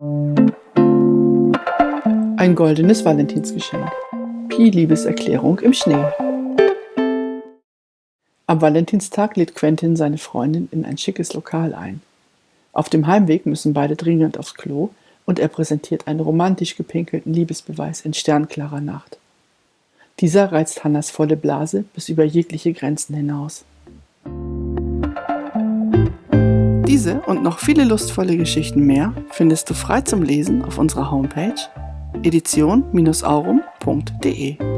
Ein goldenes Valentinsgeschenk. Pi Liebeserklärung im Schnee. Am Valentinstag lädt Quentin seine Freundin in ein schickes Lokal ein. Auf dem Heimweg müssen beide dringend aufs Klo und er präsentiert einen romantisch gepinkelten Liebesbeweis in sternklarer Nacht. Dieser reizt Hannas volle Blase bis über jegliche Grenzen hinaus. Diese und noch viele lustvolle Geschichten mehr findest du frei zum Lesen auf unserer Homepage edition-aurum.de.